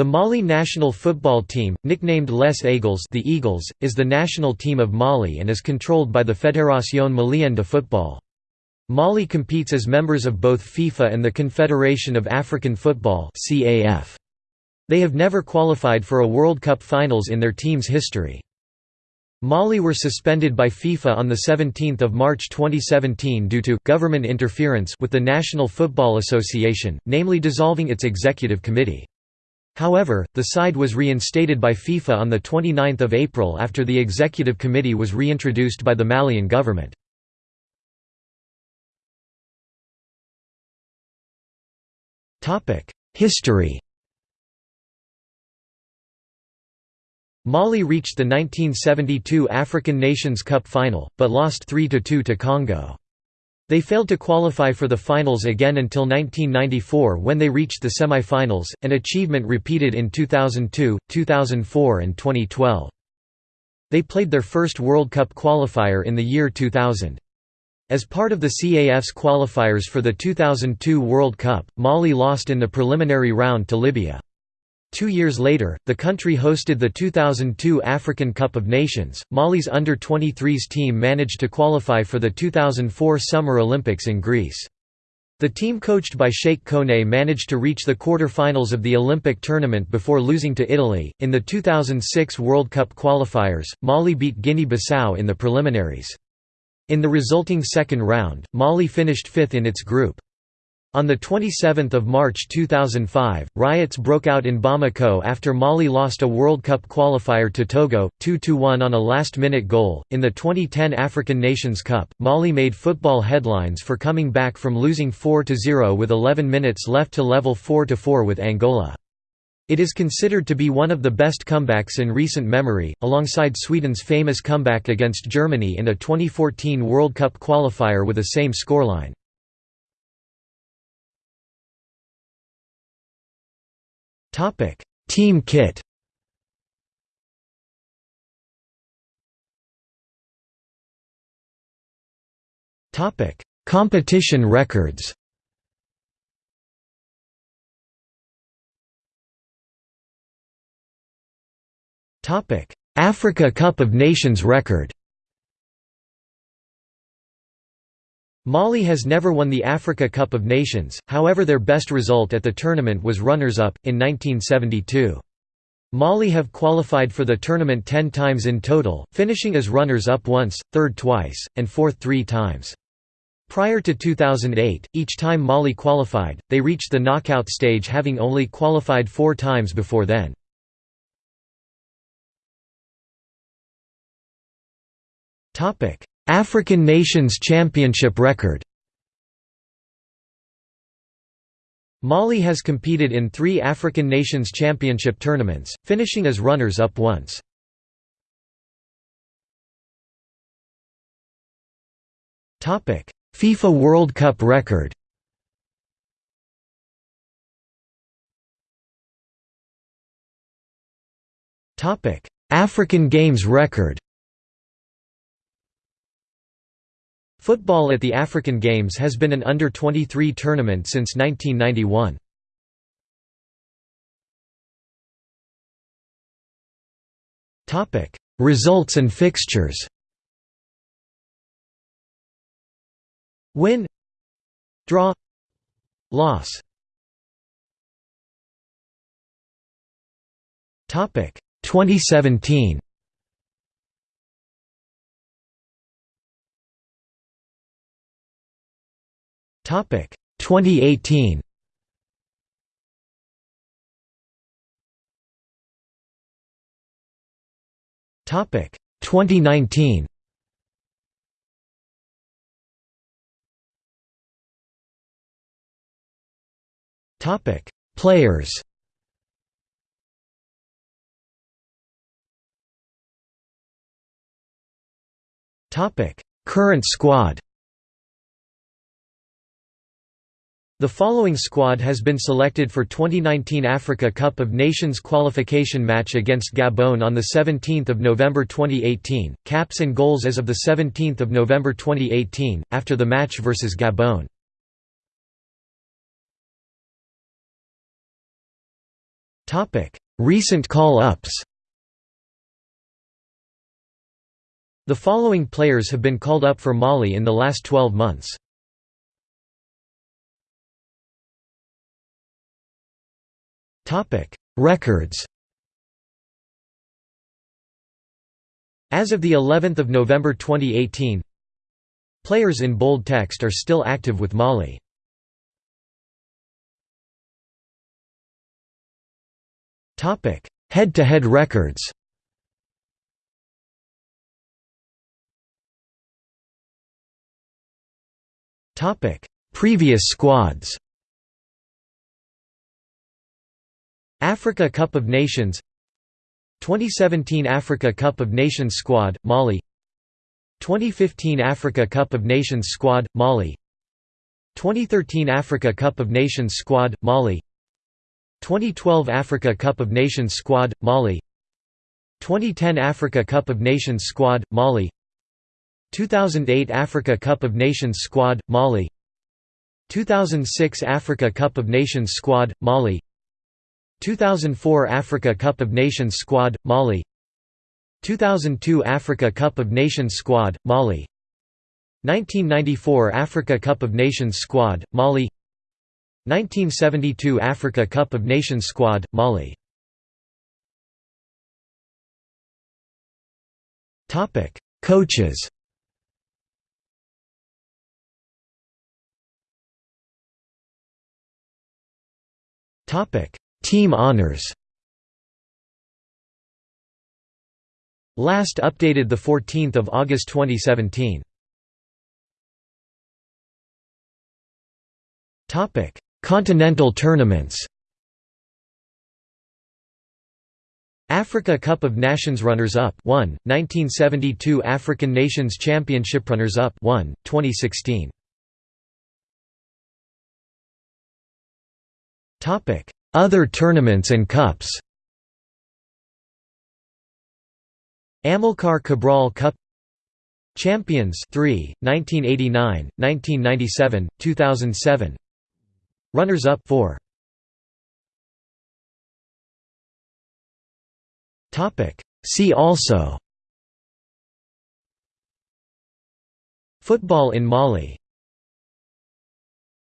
The Mali national football team, nicknamed Les Aigles the Eagles, is the national team of Mali and is controlled by the Fédération Malienne de Football. Mali competes as members of both FIFA and the Confederation of African Football They have never qualified for a World Cup finals in their team's history. Mali were suspended by FIFA on 17 March 2017 due to «government interference» with the National Football Association, namely dissolving its executive committee. However, the side was reinstated by FIFA on 29 April after the executive committee was reintroduced by the Malian government. History Mali reached the 1972 African Nations Cup final, but lost 3–2 to Congo. They failed to qualify for the finals again until 1994 when they reached the semi-finals, an achievement repeated in 2002, 2004 and 2012. They played their first World Cup qualifier in the year 2000. As part of the CAF's qualifiers for the 2002 World Cup, Mali lost in the preliminary round to Libya. Two years later, the country hosted the 2002 African Cup of Nations. Mali's under 23s team managed to qualify for the 2004 Summer Olympics in Greece. The team coached by Cheick Koné managed to reach the quarter-finals of the Olympic tournament before losing to Italy. In the 2006 World Cup qualifiers, Mali beat Guinea-Bissau in the preliminaries. In the resulting second round, Mali finished fifth in its group. On 27 March 2005, riots broke out in Bamako after Mali lost a World Cup qualifier to Togo, 2–1 on a last-minute goal. In the 2010 African Nations Cup, Mali made football headlines for coming back from losing 4–0 with 11 minutes left to level 4–4 with Angola. It is considered to be one of the best comebacks in recent memory, alongside Sweden's famous comeback against Germany in a 2014 World Cup qualifier with the same scoreline. Topic: Team kit. Topic: Competition records. Topic: Africa Cup of Nations record. Mali has never won the Africa Cup of Nations, however their best result at the tournament was runners-up, in 1972. Mali have qualified for the tournament ten times in total, finishing as runners-up once, third twice, and fourth three times. Prior to 2008, each time Mali qualified, they reached the knockout stage having only qualified four times before then. African Nations Championship record. Mali has competed in three African Nations Championship tournaments, finishing as runners-up once. FIFA World Cup record. African Games record Football at the African Games has been an under-23 tournament since 1991. Results and fixtures. Win Draw Loss. Topic 2017 Topic 2018. Topic 2019. Topic Players. Topic Current squad. The following squad has been selected for 2019 Africa Cup of Nations qualification match against Gabon on 17 November 2018, caps and goals as of 17 November 2018, after the match versus Gabon. Recent call-ups The following players have been called up for Mali in the last 12 months. Records As of the 11th of November 2018, players in bold text are still active with Mali. Topic: Head-to-head records. Topic: Previous squads. Africa Cup of Nations 2017 Africa Cup of Nations squad, Mali 2015 Africa Cup of Nations squad, Mali 2013 Africa Cup of Nations squad, Mali 2012 Africa Cup of Nations squad, Mali 2010 Africa Cup of Nations squad, Mali 2008 Africa Cup of Nations squad, Mali 2006 Africa Cup of Nations squad, Mali 2004 Africa Cup of Nations squad, Mali. 2002 Africa Cup of Nations squad, Mali. 1994 Africa Cup of Nations squad, Mali. 1972 Africa Cup of Nations squad, Mali. Coaches Team honors. Last updated 14 August 2017 Continental tournaments. Africa Cup of Nations runners-up 1, 1972 African Nations Championship runners-up 1, 2016. Topic: Other tournaments and cups. Amilcar Cabral Cup Champions 3, 1989, 1997, 2007 Runners-up 4. Topic. See also. Football in Mali